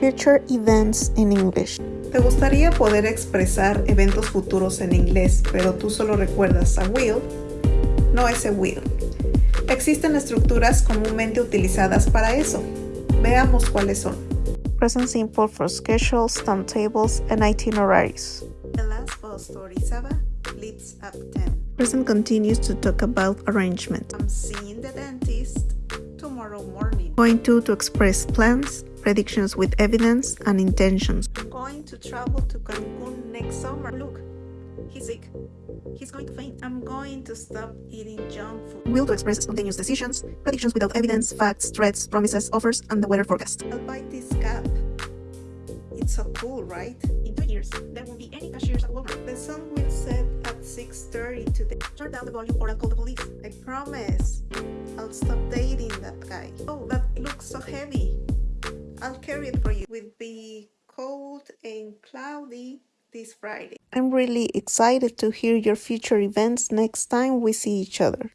Future events in English. ¿Te gustaría poder expresar eventos futuros en inglés, pero tú solo recuerdas a will? No ese will. Existen estructuras comúnmente utilizadas para eso. Veamos cuáles son. Present simple for schedules, timetables, and itineraries. The last bus to Orizaba leaves at 10. Present continuous to talk about arrangement. I'm seeing the dentist tomorrow morning. Going to to express plans, predictions with evidence, and intentions. I'm going to travel to Cancun next summer. Look, he's sick. He's going to faint. I'm going to stop eating junk food. Will to express spontaneous decisions, predictions without evidence, facts, threats, promises, offers, and the weather forecast. I'll buy this cap. It's so cool, right? In two years, there won't be any cashiers at Walmart. The sun will set at 6.30 today. Turn down the volume or I'll call the police. I promise. I'll stop dating that guy. Oh, that looks so heavy. I'll carry it for you. Will be cold and cloudy this Friday. I'm really excited to hear your future events next time we see each other.